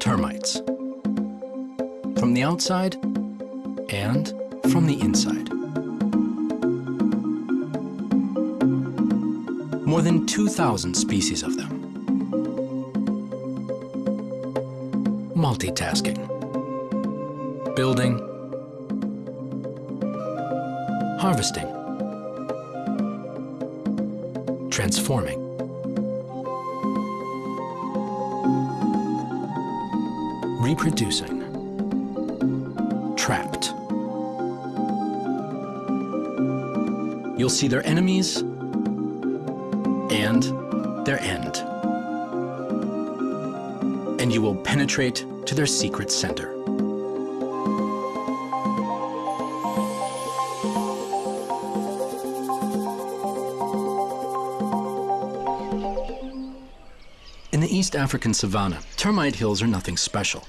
Termites. From the outside and from the inside. More than 2,000 species of them. Multitasking. Building. Harvesting. Transforming. Reproducing. Trapped. You'll see their enemies and their end. And you will penetrate to their secret center. In the East African savanna, termite hills are nothing special.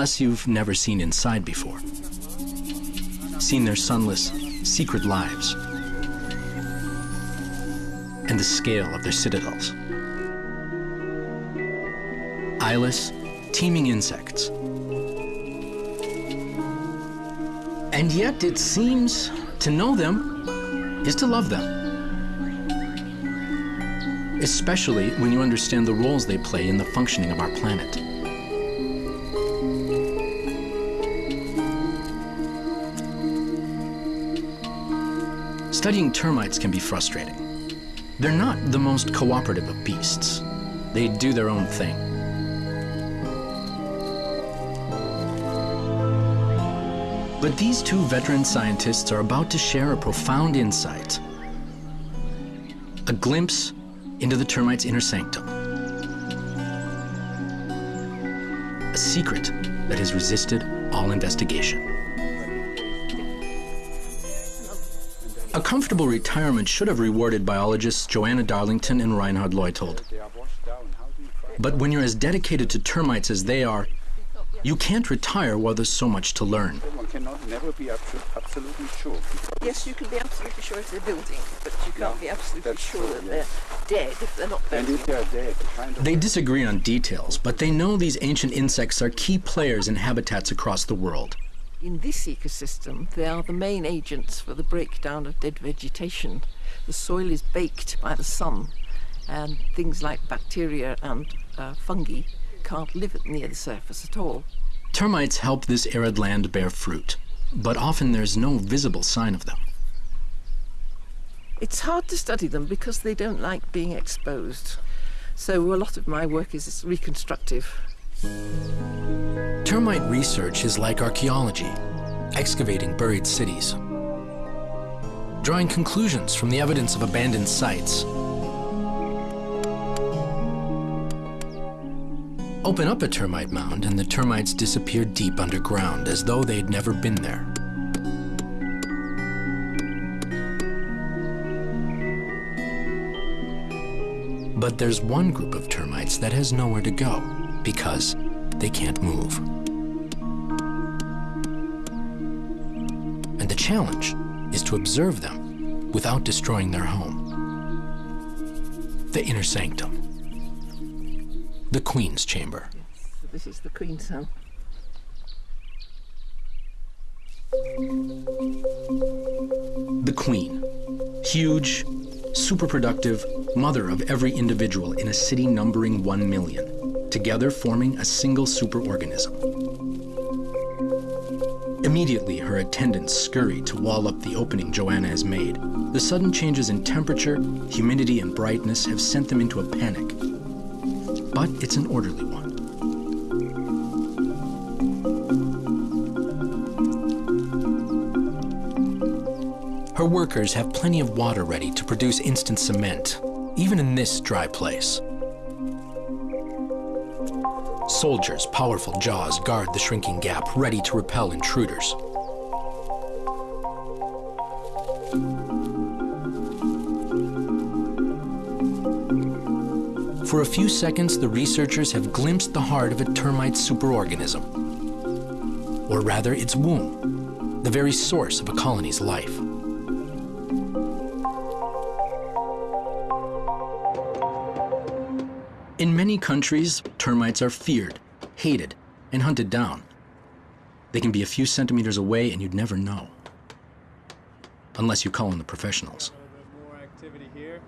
Unless you've never seen inside before. Seen their sunless, secret lives. And the scale of their citadels. Eyeless, teeming insects. And yet it seems to know them is to love them. Especially when you understand the roles they play in the functioning of our planet. Studying termites can be frustrating. They're not the most cooperative of beasts. They do their own thing. But these two veteran scientists are about to share a profound insight. A glimpse into the termite's inner sanctum. A secret that has resisted all investigation. A comfortable retirement should have rewarded biologists Joanna Darlington and Reinhard Leuthold. But when you're as dedicated to termites as they are, you can't retire while there's so much to learn. One cannot never be absolutely sure. Yes, you can be absolutely sure if they're building, but you can't Yeah, be absolutely that's sure that yes. they're dead if they're not And if they are dead, kind of They disagree on details, but they know these ancient insects are key players in habitats across the world. In this ecosystem, they are the main agents for the breakdown of dead vegetation. The soil is baked by the sun, and things like bacteria and uh, fungi can't live near the surface at all. Termites help this arid land bear fruit, but often there's no visible sign of them. It's hard to study them because they don't like being exposed. So a lot of my work is reconstructive. Termite research is like archaeology, excavating buried cities, drawing conclusions from the evidence of abandoned sites. Open up a termite mound and the termites disappear deep underground as though they'd never been there. But there's one group of termites that has nowhere to go because they can't move. And the challenge is to observe them without destroying their home. The inner sanctum. The Queen's Chamber. So this is the queen's home. The Queen. Huge, super productive, mother of every individual in a city numbering one million, together forming a single superorganism. Immediately, her attendants scurry to wall up the opening Joanna has made. The sudden changes in temperature, humidity, and brightness have sent them into a panic. But it's an orderly one. Her workers have plenty of water ready to produce instant cement, even in this dry place. Soldiers' powerful jaws guard the shrinking gap, ready to repel intruders. For a few seconds, the researchers have glimpsed the heart of a termite superorganism, or rather its womb, the very source of a colony's life. Countries, termites are feared, hated, and hunted down. They can be a few centimeters away and you'd never know. Unless you call in the professionals. A little bit more activity here.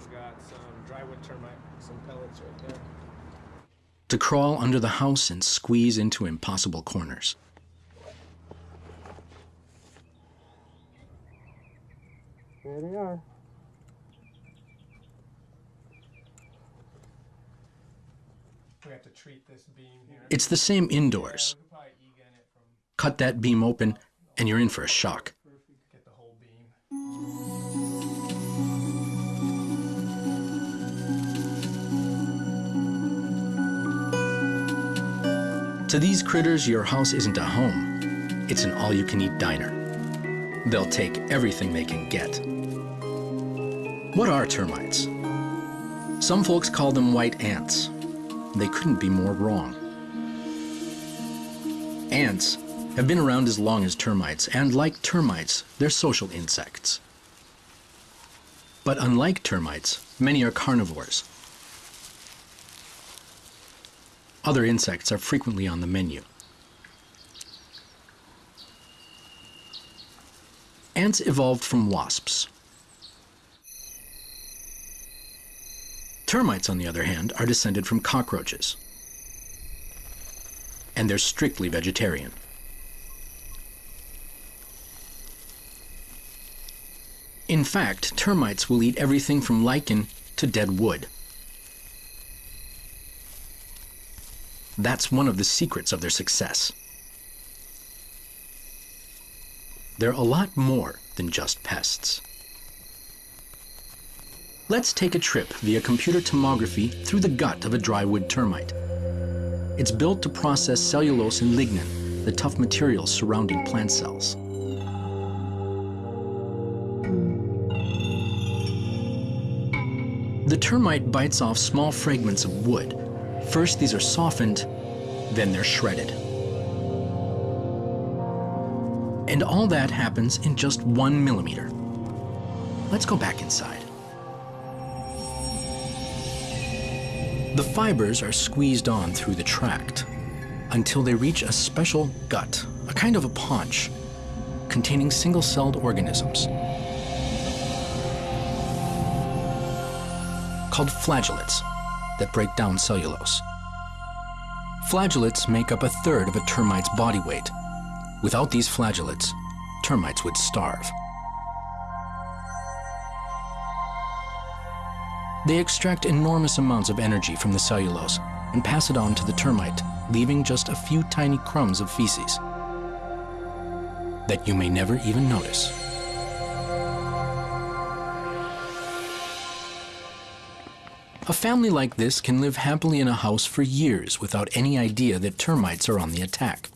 We got some drywood termite, some pellets right there. To crawl under the house and squeeze into impossible corners. There they are. We have to treat this beam here. It's the same indoors. We could probably EGAN it from Cut that beam open, and you're in for a shock. if we could get the whole beam. To these critters, your house isn't a home. It's an all-you-can-eat diner. They'll take everything they can get. What are termites? Some folks call them white ants. They couldn't be more wrong. Ants have been around as long as termites, and like termites, they're social insects. But unlike termites, many are carnivores. Other insects are frequently on the menu. Ants evolved from wasps. Termites, on the other hand, are descended from cockroaches. And they're strictly vegetarian. In fact, termites will eat everything from lichen to dead wood. That's one of the secrets of their success. They're a lot more than just pests. Let's take a trip via computer tomography through the gut of a drywood termite. It's built to process cellulose and lignin, the tough materials surrounding plant cells. The termite bites off small fragments of wood. First, these are softened, then they're shredded. And all that happens in just one millimeter. Let's go back inside. The fibers are squeezed on through the tract until they reach a special gut, a kind of a paunch, containing single-celled organisms called flagellates that break down cellulose. Flagellates make up a third of a termite's body weight. Without these flagellates, termites would starve. They extract enormous amounts of energy from the cellulose and pass it on to the termite, leaving just a few tiny crumbs of feces that you may never even notice. A family like this can live happily in a house for years without any idea that termites are on the attack.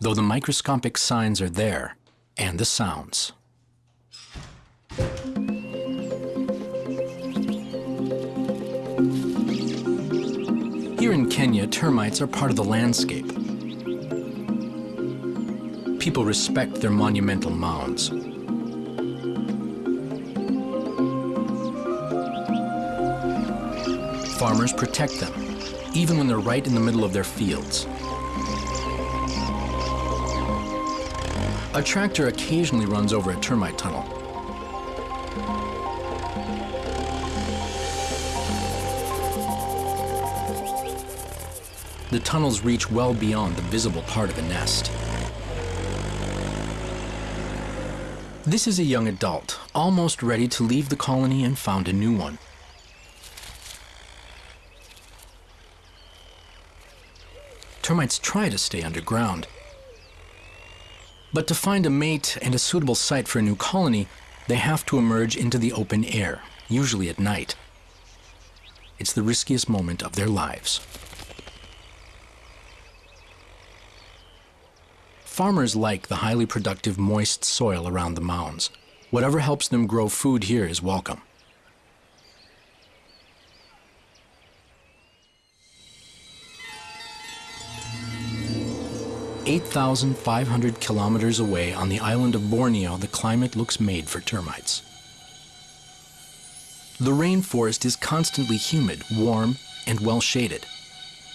Though the microscopic signs are there, and the sounds. Here in Kenya, termites are part of the landscape. People respect their monumental mounds. Farmers protect them, even when they're right in the middle of their fields. A tractor occasionally runs over a termite tunnel. The tunnels reach well beyond the visible part of a nest. This is a young adult, almost ready to leave the colony and found a new one. Termites try to stay underground. But to find a mate and a suitable site for a new colony, they have to emerge into the open air, usually at night. It's the riskiest moment of their lives. Farmers like the highly productive moist soil around the mounds. Whatever helps them grow food here is welcome. 8,500 kilometers away on the island of Borneo, the climate looks made for termites. The rainforest is constantly humid, warm, and well shaded.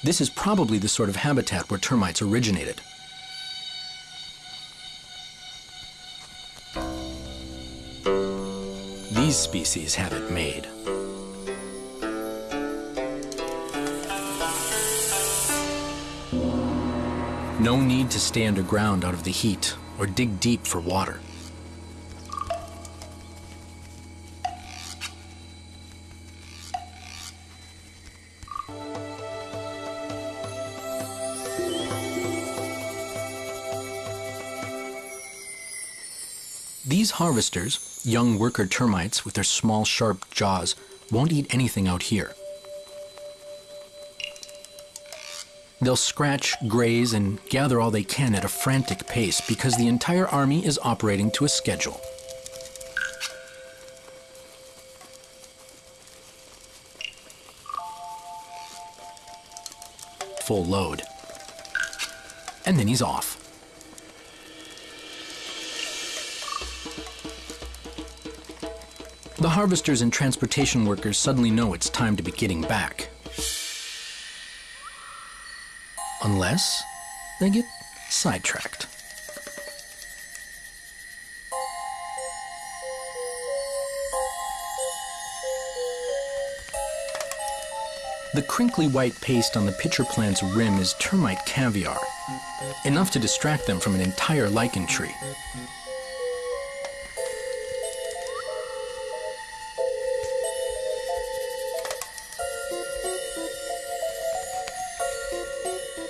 This is probably the sort of habitat where termites originated. These species have it made. No need to stay underground out of the heat or dig deep for water. These harvesters, young worker termites with their small sharp jaws, won't eat anything out here. They'll scratch, graze, and gather all they can at a frantic pace because the entire army is operating to a schedule. Full load. And then he's off. The harvesters and transportation workers suddenly know it's time to be getting back. Unless they get sidetracked. The crinkly white paste on the pitcher plant's rim is termite caviar, enough to distract them from an entire lichen tree.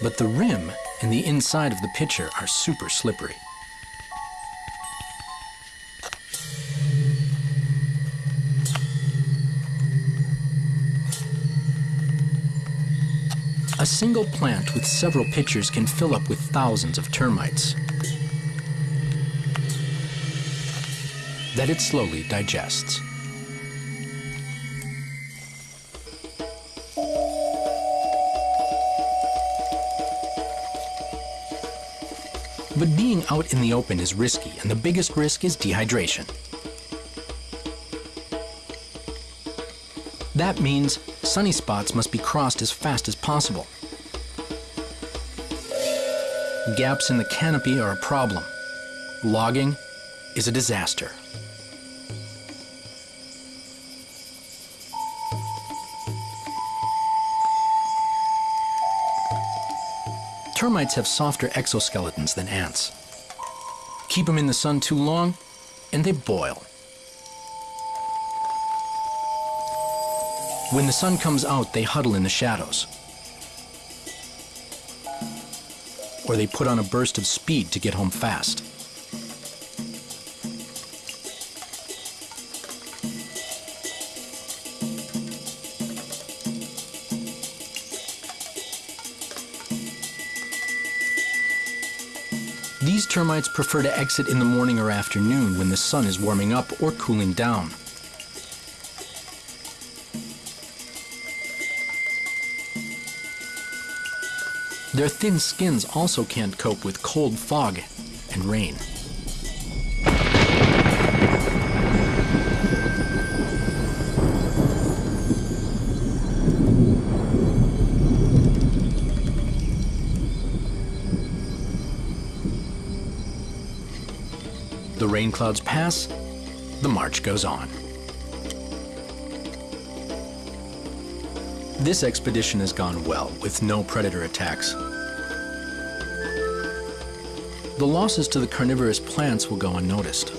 But the rim and the inside of the pitcher are super slippery. A single plant with several pitchers can fill up with thousands of termites that it slowly digests. But being out in the open is risky, and the biggest risk is dehydration. That means sunny spots must be crossed as fast as possible. Gaps in the canopy are a problem. Logging is a disaster. Termites have softer exoskeletons than ants. Keep them in the sun too long, and they boil. When the sun comes out, they huddle in the shadows. Or they put on a burst of speed to get home fast. Termites prefer to exit in the morning or afternoon when the sun is warming up or cooling down. Their thin skins also can't cope with cold fog and rain. Rain clouds pass, the march goes on. This expedition has gone well, with no predator attacks. The losses to the carnivorous plants will go unnoticed.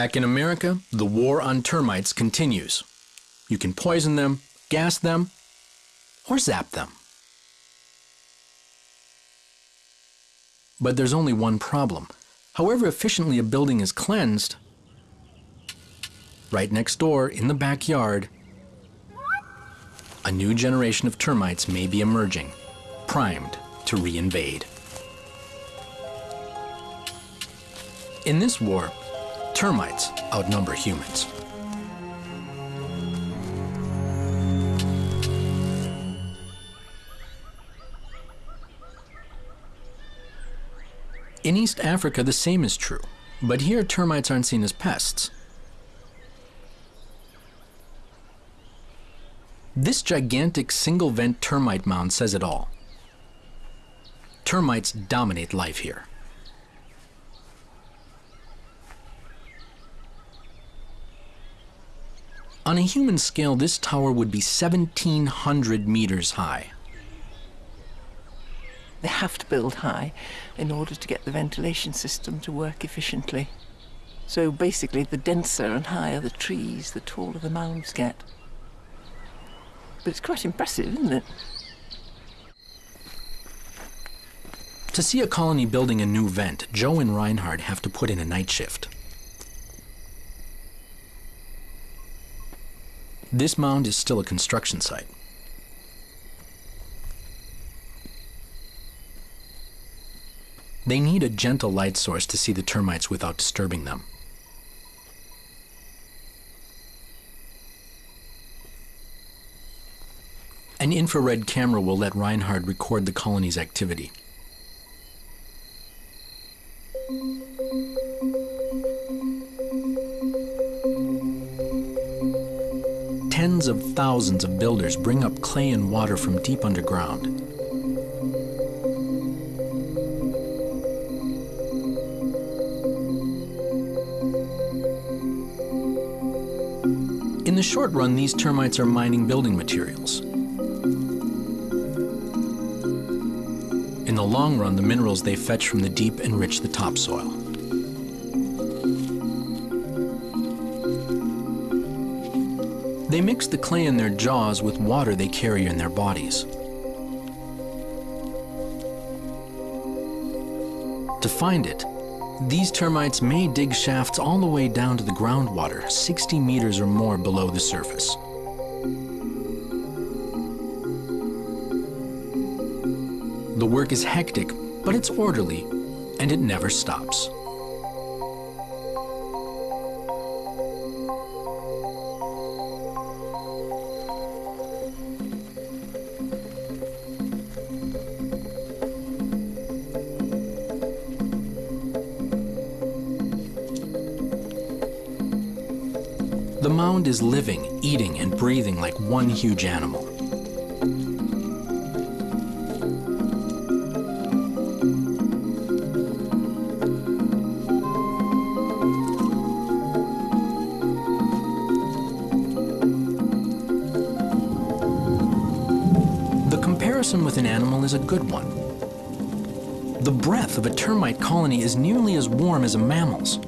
Back in America, the war on termites continues. You can poison them, gas them, or zap them. But there's only one problem. However efficiently a building is cleansed, right next door in the backyard a new generation of termites may be emerging, primed to reinvade. In this war, termites outnumber humans. In East Africa, the same is true, but here termites aren't seen as pests. This gigantic single vent termite mound says it all. Termites dominate life here. On a human scale, this tower would be 1,700 meters high. They have to build high in order to get the ventilation system to work efficiently. So basically, the denser and higher the trees, the taller the mounds get. But it's quite impressive, isn't it? To see a colony building a new vent, Joe and Reinhard have to put in a night shift. This mound is still a construction site. They need a gentle light source to see the termites without disturbing them. An infrared camera will let Reinhard record the colony's activity. Tens of thousands of builders bring up clay and water from deep underground. In the short run, these termites are mining building materials. In the long run, the minerals they fetch from the deep enrich the topsoil. They mix the clay in their jaws with water they carry in their bodies. To find it, these termites may dig shafts all the way down to the groundwater, 60 meters or more below the surface. The work is hectic, but it's orderly, and it never stops. Is living, eating, and breathing like one huge animal. The comparison with an animal is a good one. The breath of a termite colony is nearly as warm as a mammal's.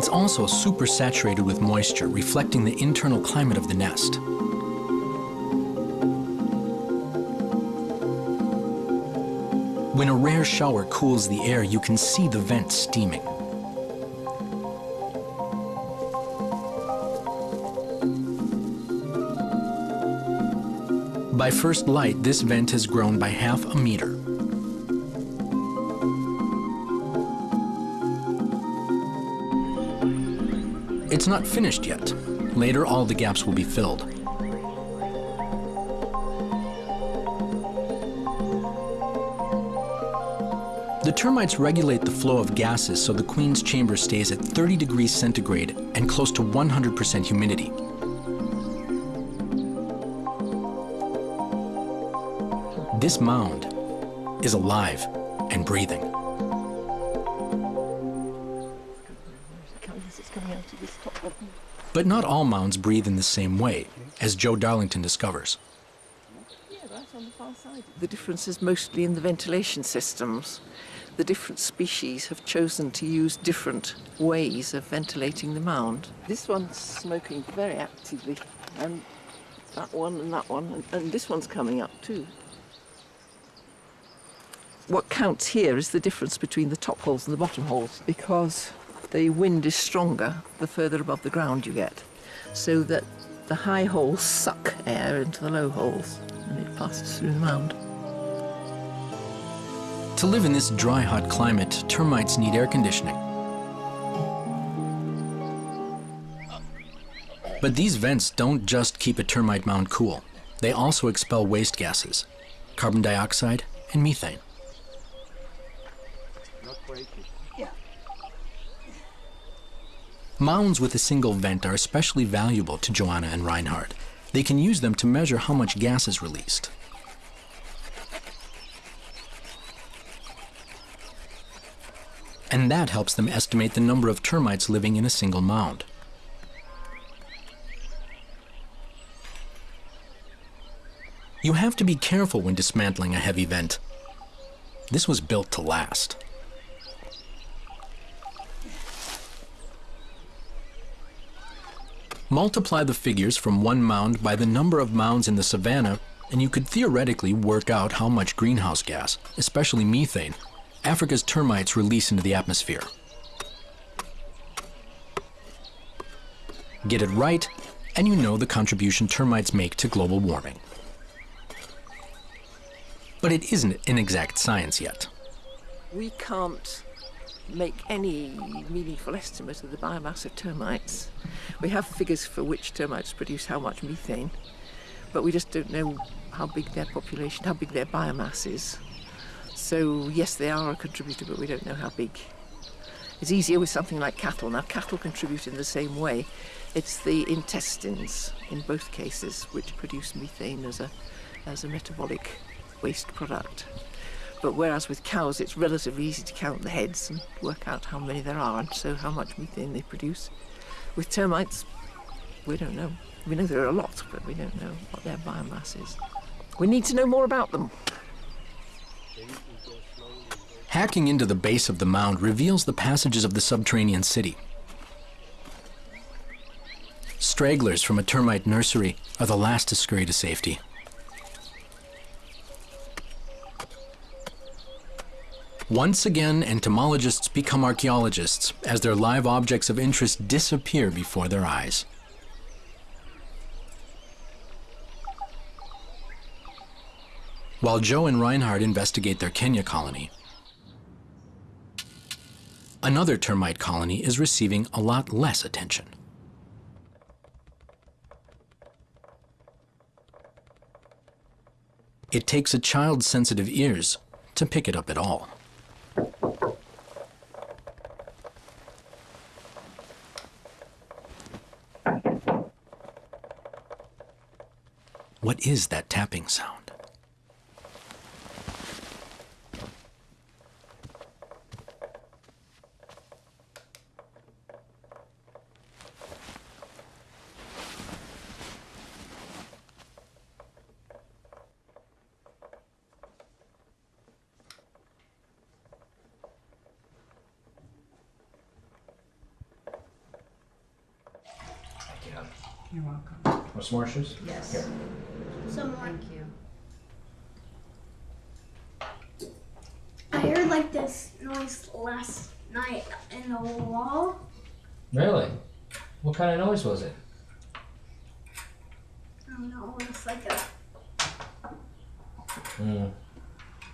It's also supersaturated with moisture, reflecting the internal climate of the nest. When a rare shower cools the air, you can see the vent steaming. By first light, this vent has grown by half a meter. It's not finished yet. Later, all the gaps will be filled. The termites regulate the flow of gases so the queen's chamber stays at 30 degrees centigrade and close to 100% humidity. This mound is alive and breathing. But not all mounds breathe in the same way, as Joe Darlington discovers. The difference is mostly in the ventilation systems. The different species have chosen to use different ways of ventilating the mound. This one's smoking very actively, and that one and that one, and, and this one's coming up too. What counts here is the difference between the top holes and the bottom holes, because the wind is stronger the further above the ground you get, so that the high holes suck air into the low holes and it passes through the mound. To live in this dry, hot climate, termites need air conditioning. But these vents don't just keep a termite mound cool. They also expel waste gases, carbon dioxide and methane. Mounds with a single vent are especially valuable to Joanna and Reinhard. They can use them to measure how much gas is released. And that helps them estimate the number of termites living in a single mound. You have to be careful when dismantling a heavy vent. This was built to last. Multiply the figures from one mound by the number of mounds in the savanna, and you could theoretically work out how much greenhouse gas, especially methane, Africa's termites release into the atmosphere. Get it right, and you know the contribution termites make to global warming. But it isn't an exact science yet. We can't make any meaningful estimate of the biomass of termites. We have figures for which termites produce how much methane, but we just don't know how big their population, how big their biomass is. So yes, they are a contributor, but we don't know how big. It's easier with something like cattle. Now, cattle contribute in the same way. It's the intestines, in both cases, which produce methane as a, as a metabolic waste product. But whereas with cows, it's relatively easy to count the heads and work out how many there are and so how much methane they produce. With termites, we don't know. We know there are a lot, but we don't know what their biomass is. We need to know more about them. Hacking into the base of the mound reveals the passages of the subterranean city. Stragglers from a termite nursery are the last to scurry to safety. Once again, entomologists become archaeologists as their live objects of interest disappear before their eyes. While Joe and Reinhard investigate their Kenya colony, another termite colony is receiving a lot less attention. It takes a child's sensitive ears to pick it up at all. What is that tapping sound? You're welcome. Want some more shoes? Yes. Here. Some more. Thank you. I heard like this noise last night in the wall. Really? What kind of noise was it? I don't know. It's like a. Hmm.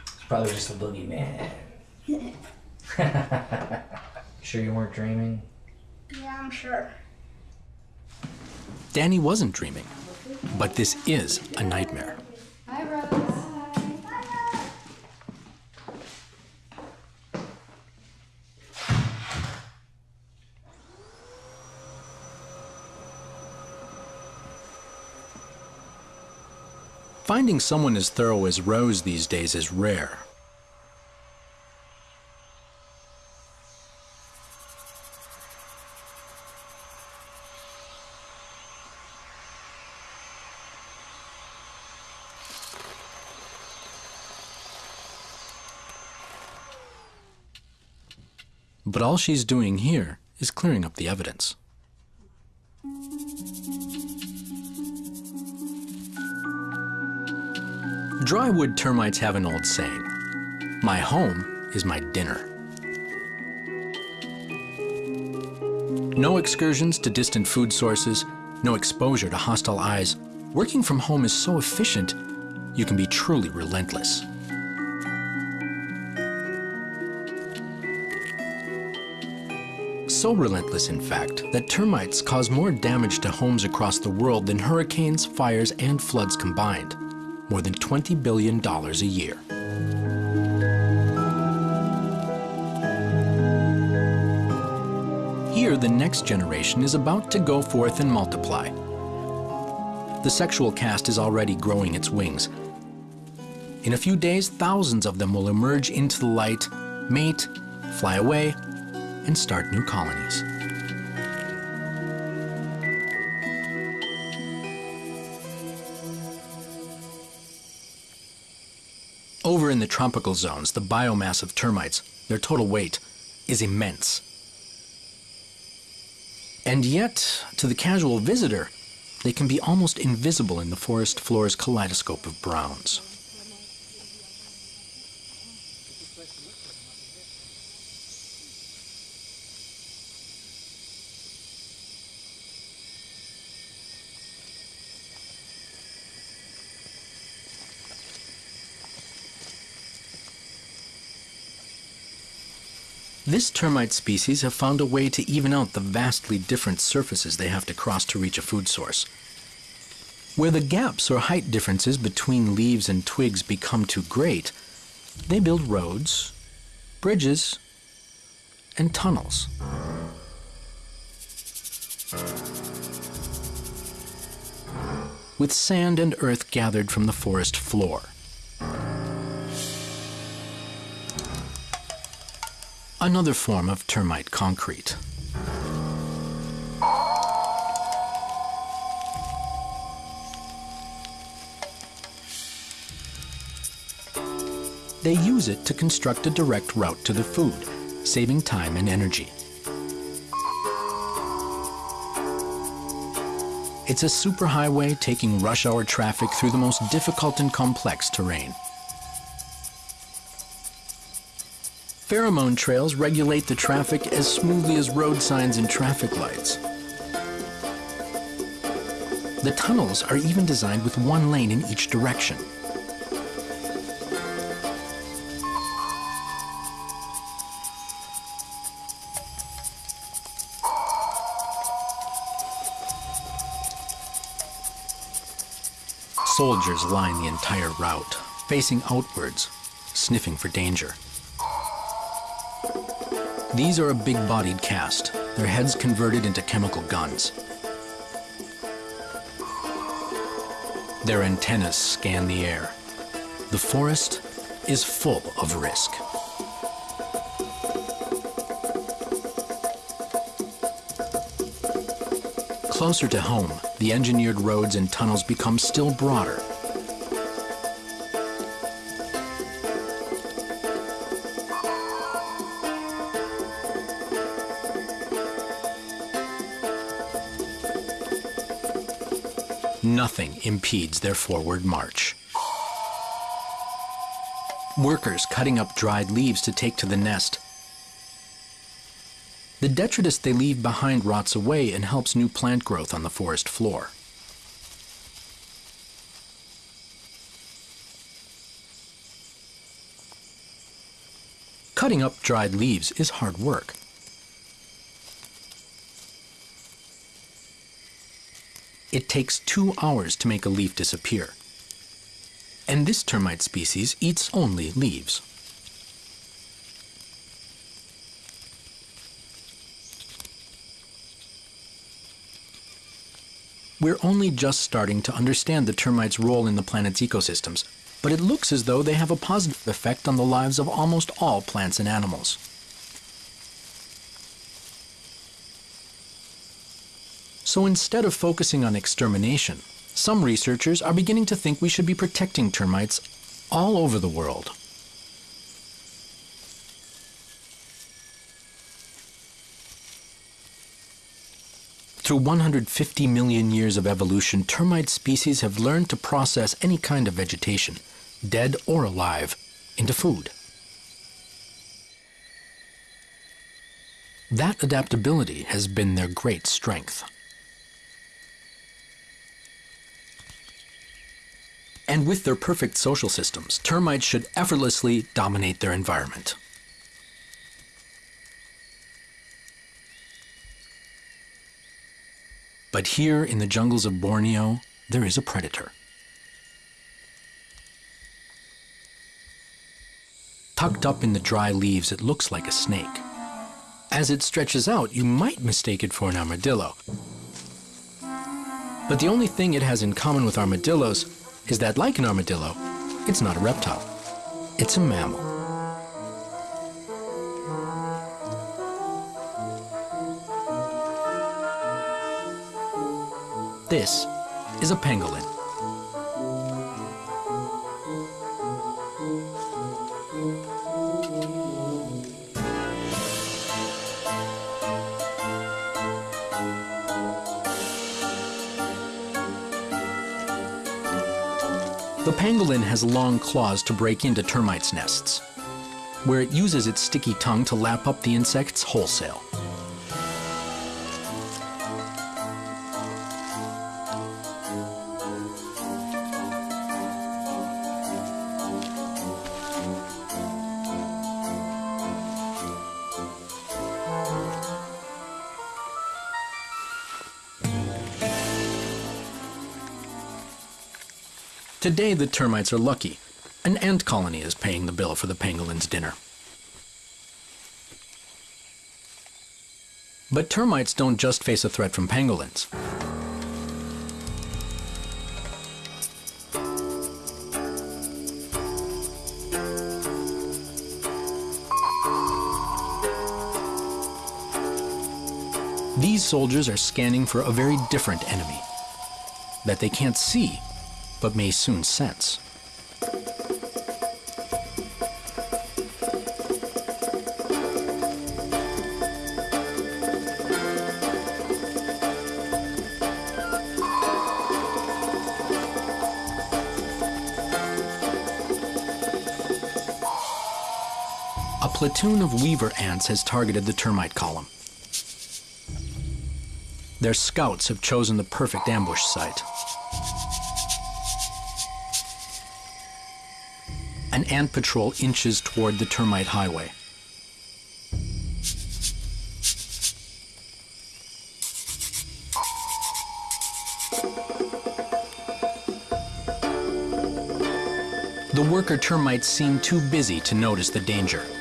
It's probably just a boogeyman. sure you weren't dreaming? Yeah, I'm sure. Danny wasn't dreaming, but this is a nightmare. Hi, Rose. Finding someone as thorough as Rose these days is rare. But all she's doing here is clearing up the evidence. Drywood termites have an old saying My home is my dinner. No excursions to distant food sources, no exposure to hostile eyes. Working from home is so efficient, you can be truly relentless. So relentless, in fact, that termites cause more damage to homes across the world than hurricanes, fires, and floods combined. More than $20 billion a year. Here, the next generation is about to go forth and multiply. The sexual caste is already growing its wings. In a few days, thousands of them will emerge into the light, mate, fly away, and start new colonies. Over in the tropical zones, the biomass of termites, their total weight, is immense. And yet, to the casual visitor, they can be almost invisible in the forest floor's kaleidoscope of browns. This termite species have found a way to even out the vastly different surfaces they have to cross to reach a food source. Where the gaps or height differences between leaves and twigs become too great, they build roads, bridges, and tunnels. With sand and earth gathered from the forest floor. Another form of termite concrete. They use it to construct a direct route to the food, saving time and energy. It's a superhighway taking rush hour traffic through the most difficult and complex terrain. Pheromone trails regulate the traffic as smoothly as road signs and traffic lights. The tunnels are even designed with one lane in each direction. Soldiers line the entire route, facing outwards, sniffing for danger. These are a big-bodied caste, their heads converted into chemical guns. Their antennas scan the air. The forest is full of risk. Closer to home, the engineered roads and tunnels become still broader. Nothing impedes their forward march. Workers cutting up dried leaves to take to the nest. The detritus they leave behind rots away and helps new plant growth on the forest floor. Cutting up dried leaves is hard work. It takes two hours to make a leaf disappear. And this termite species eats only leaves. We're only just starting to understand the termites' role in the planet's ecosystems, but it looks as though they have a positive effect on the lives of almost all plants and animals. So instead of focusing on extermination, some researchers are beginning to think we should be protecting termites all over the world. Through 150 million years of evolution, termite species have learned to process any kind of vegetation, dead or alive, into food. That adaptability has been their great strength. And with their perfect social systems, termites should effortlessly dominate their environment. But here in the jungles of Borneo, there is a predator. Tucked up in the dry leaves, it looks like a snake. As it stretches out, you might mistake it for an armadillo. But the only thing it has in common with armadillos is that, like an armadillo, it's not a reptile. It's a mammal. This is a pangolin. The pangolin has long claws to break into termites' nests, where it uses its sticky tongue to lap up the insects wholesale. Today, the termites are lucky. An ant colony is paying the bill for the pangolin's dinner. But termites don't just face a threat from pangolins. These soldiers are scanning for a very different enemy that they can't see but may soon sense. A platoon of weaver ants has targeted the termite column. Their scouts have chosen the perfect ambush site. An ant patrol inches toward the termite highway. The worker termites seem too busy to notice the danger.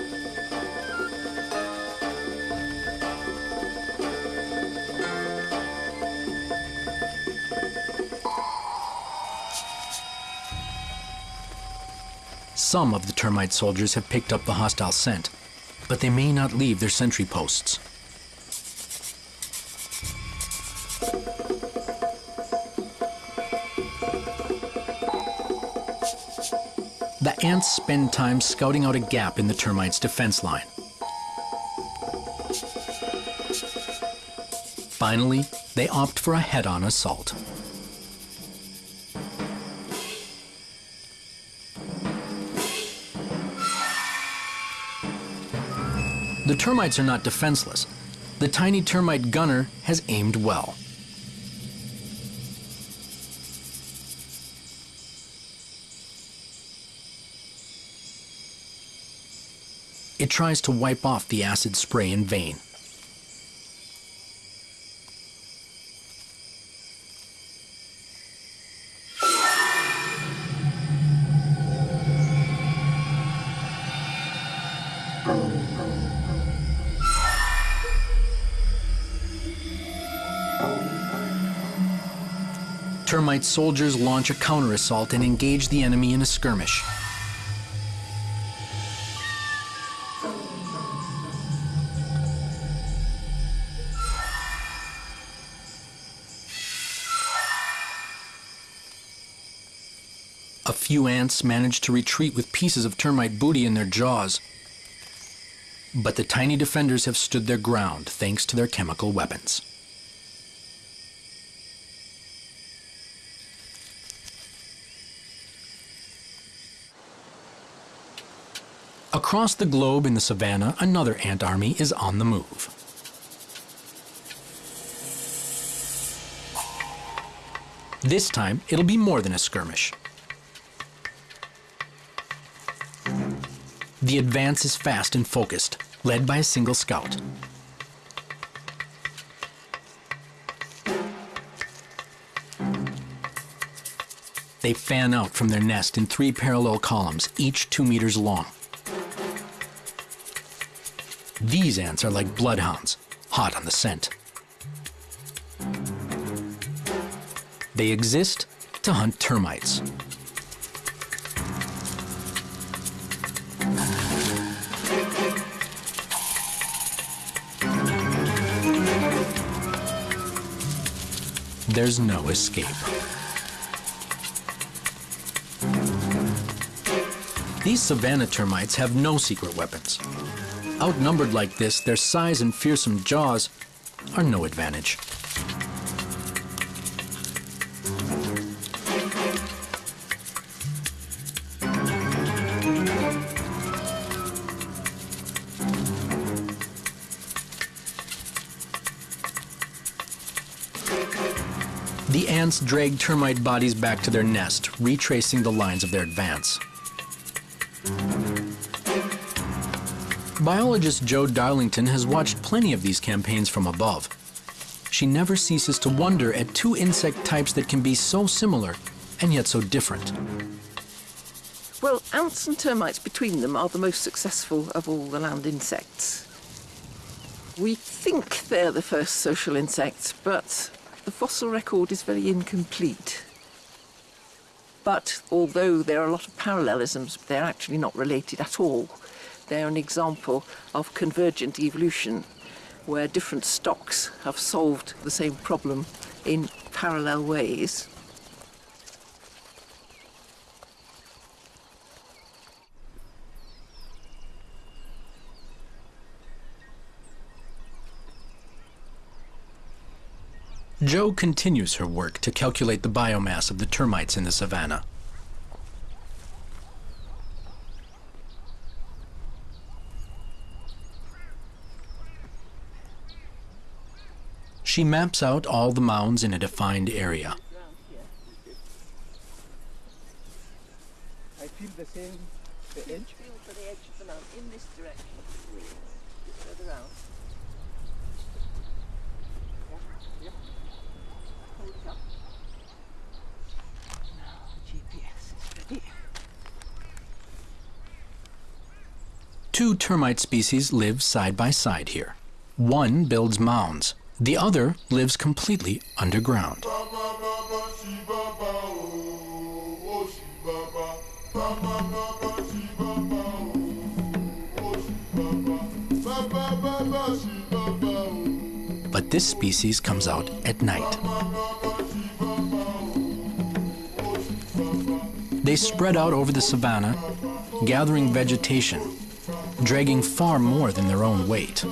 Some of the termite soldiers have picked up the hostile scent, but they may not leave their sentry posts. The ants spend time scouting out a gap in the termites' defense line. Finally, they opt for a head-on assault. The termites are not defenseless. The tiny termite gunner has aimed well. It tries to wipe off the acid spray in vain. Soldiers launch a counter-assault and engage the enemy in a skirmish. A few ants manage to retreat with pieces of termite booty in their jaws. But the tiny defenders have stood their ground thanks to their chemical weapons. Across the globe in the savannah, another ant army is on the move. This time, it'll be more than a skirmish. The advance is fast and focused, led by a single scout. They fan out from their nest in three parallel columns, each two meters long. These ants are like bloodhounds, hot on the scent. They exist to hunt termites. There's no escape. These savanna termites have no secret weapons. Outnumbered like this, their size and fearsome jaws are no advantage. The ants drag termite bodies back to their nest, retracing the lines of their advance. Biologist Jo Darlington has watched plenty of these campaigns from above. She never ceases to wonder at two insect types that can be so similar and yet so different. Well, ants and termites between them are the most successful of all the land insects. We think they're the first social insects, but the fossil record is very incomplete. But although there are a lot of parallelisms, they're actually not related at all. They're an example of convergent evolution, where different stocks have solved the same problem in parallel ways. Jo continues her work to calculate the biomass of the termites in the savanna. She maps out all the mounds in a defined area. I feel the same, the edge. Feel for the edge of the mound in this direction, further out. Hold it up. Now the GPS is ready. Two termite species live side by side here. One builds mounds. The other lives completely underground. But this species comes out at night. They spread out over the savanna, gathering vegetation, dragging far more than their own weight.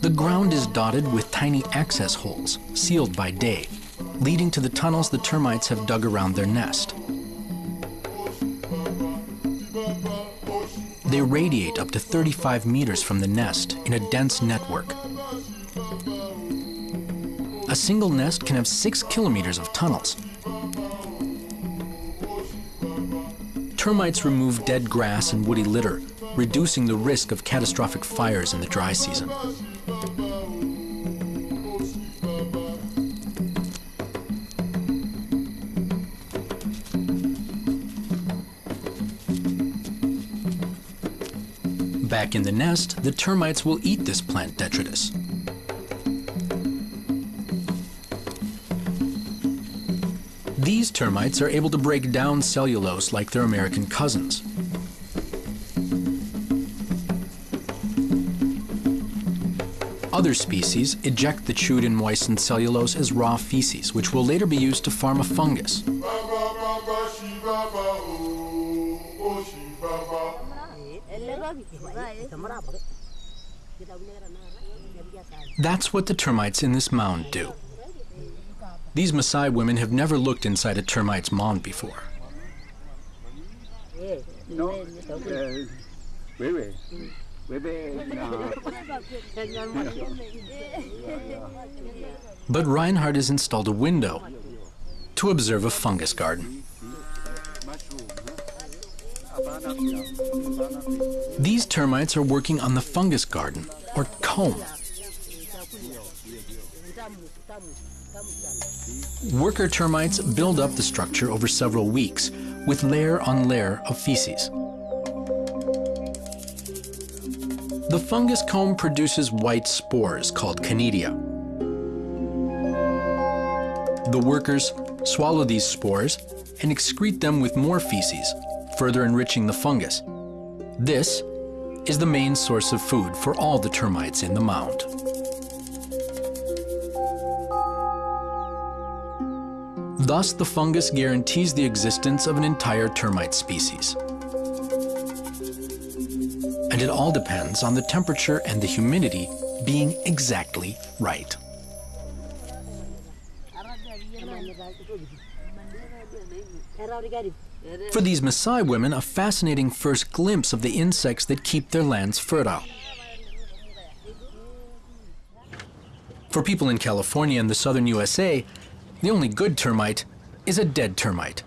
The ground is dotted with tiny access holes, sealed by day, leading to the tunnels the termites have dug around their nest. They radiate up to 35 meters from the nest in a dense network. A single nest can have six kilometers of tunnels. Termites remove dead grass and woody litter, reducing the risk of catastrophic fires in the dry season. Back in the nest, the termites will eat this plant detritus. Termites are able to break down cellulose like their American cousins. Other species eject the chewed and moistened cellulose as raw feces, which will later be used to farm a fungus. That's what the termites in this mound do. These Maasai women have never looked inside a termite's mound before. But Reinhard has installed a window to observe a fungus garden. These termites are working on the fungus garden, or comb. Worker termites build up the structure over several weeks with layer on layer of feces. The fungus comb produces white spores called conidia. The workers swallow these spores and excrete them with more feces, further enriching the fungus. This is the main source of food for all the termites in the mound. Thus, the fungus guarantees the existence of an entire termite species. And it all depends on the temperature and the humidity being exactly right. For these Maasai women, a fascinating first glimpse of the insects that keep their lands fertile. For people in California and the southern USA, the only good termite is a dead termite.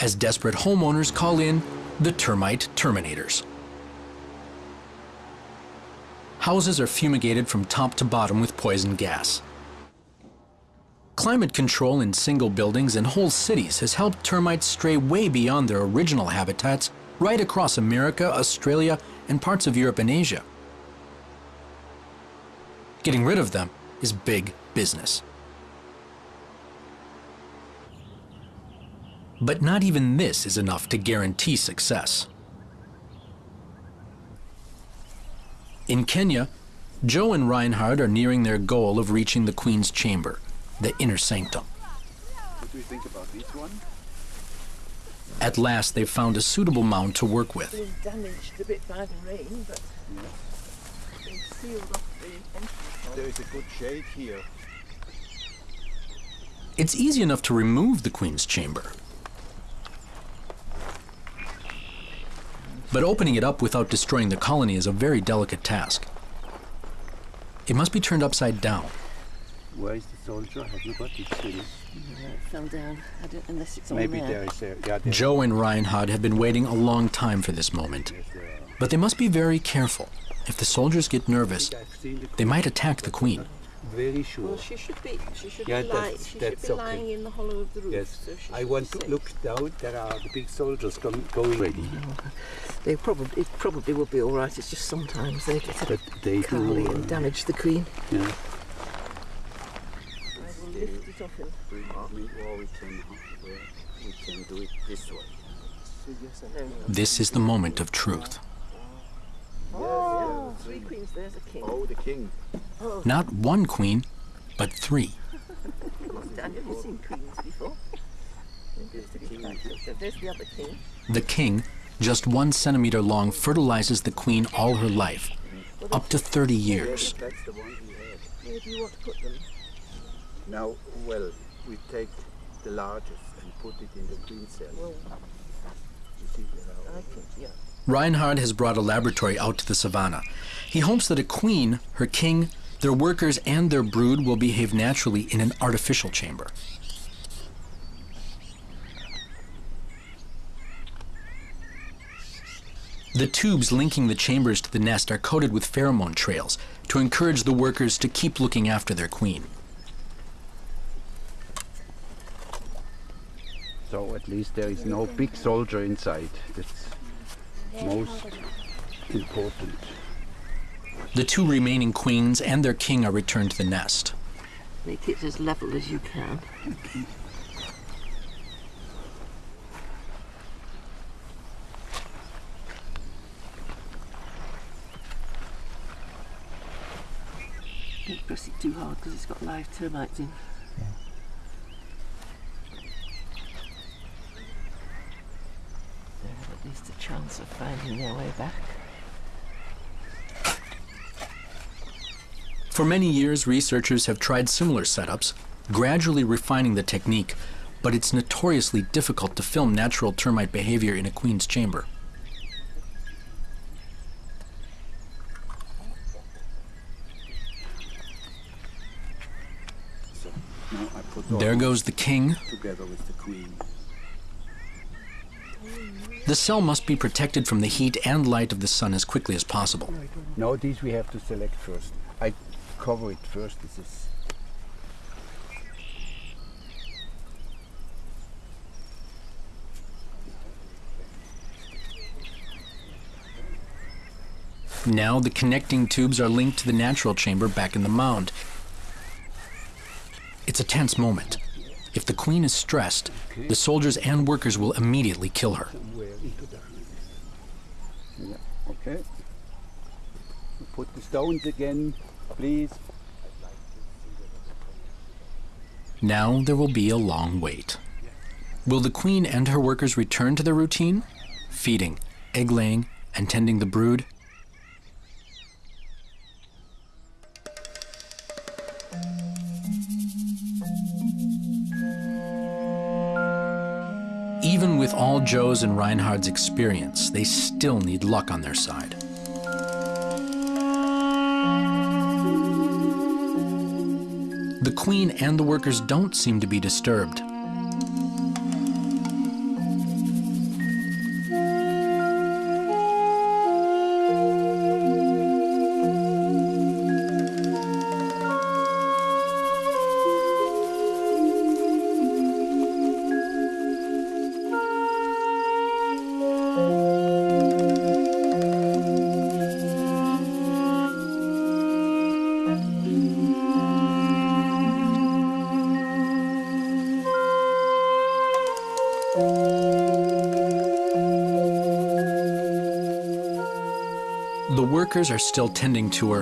As desperate homeowners call in the termite terminators. Houses are fumigated from top to bottom with poison gas. Climate control in single buildings and whole cities has helped termites stray way beyond their original habitats right across America, Australia, and parts of Europe and Asia. Getting rid of them is big business. But not even this is enough to guarantee success. In Kenya, Jo and Reinhard are nearing their goal of reaching the Queen's Chamber, the inner sanctum. what do you think about this one? At last, they've found a suitable mound to work with. Been damaged a bit by the rain, but they sealed off the entrance. There is a good shade here. It's easy enough to remove the Queen's Chamber. But opening it up without destroying the colony is a very delicate task. It must be turned upside down. Where is the soldier? Have you got this thing? It fell down. I don't, unless it's on there. there is a yeah, there Jo and Reinhard have been waiting a long time for this moment. But they must be very careful. If the soldiers get nervous, the they might attack the Queen. Very sure. Well, she should be. She should Yeah, be, lying, she that's should be okay. lying in the hollow of the roof. Yes, so I want to safe. look down. There are the big soldiers come, going ready, They probably it probably will be all right. It's just sometimes they get a but they bit curly do. and uh, damage the queen. yeah. I will lift it off and Or we can, we can do it this way. This is the moment of truth. Oh, three queens. There's a king. Oh, the king. Not one queen, but three. Daniel, you've seen queens before. There's the, king. The other king. The king, just one centimeter long, fertilizes the queen all her life, up to 30 years. That's the one we have. Where do you want to put them? Now, well, we take the largest and put it in the queen cell. Well, You see, there are- I think yeah. Reinhard has brought a laboratory out to the savannah. He hopes that a queen, her king, their workers, and their brood will behave naturally in an artificial chamber. The tubes linking the chambers to the nest are coated with pheromone trails to encourage the workers to keep looking after their queen. So at least there is no big soldier inside. Most important. The two remaining queens and their king are returned to the nest. Make it as level as you can. Don't press it too hard because it's got live termites in. There, let me Here's the chance of finding their way back. For many years, researchers have tried similar setups, gradually refining the technique, but it's notoriously difficult to film natural termite behavior in a queen's chamber. So now I put all There goes the king. together with the queen. The cell must be protected from the heat and light of the sun as quickly as possible. Now these we have to select first. I cover it first. This is Now the connecting tubes are linked to the natural chamber back in the mound. It's a tense moment. If the queen is stressed, the soldiers and workers will immediately kill her. yeah, okay. Put the stones again, please. Now there will be a long wait. Will the queen and her workers return to their routine? Feeding, egg laying, and tending the brood? With all Jo's and Reinhard's experience, they still need luck on their side. The queen and the workers don't seem to be disturbed. Workers are still tending to her.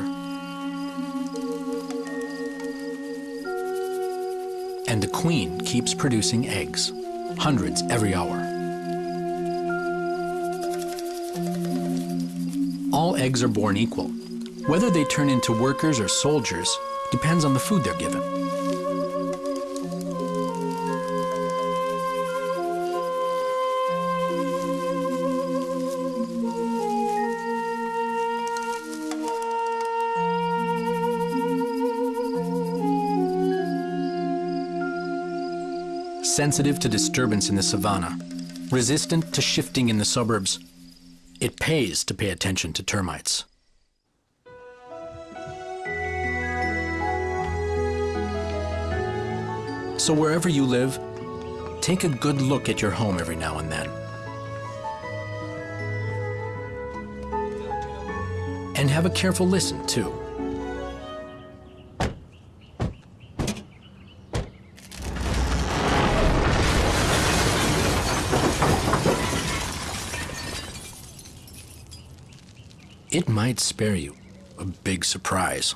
And the queen keeps producing eggs, hundreds every hour. All eggs are born equal. Whether they turn into workers or soldiers depends on the food they're given. Sensitive to disturbance in the savannah, resistant to shifting in the suburbs. It pays to pay attention to termites. So wherever you live, take a good look at your home every now and then. And have a careful listen, too. It might spare you a big surprise.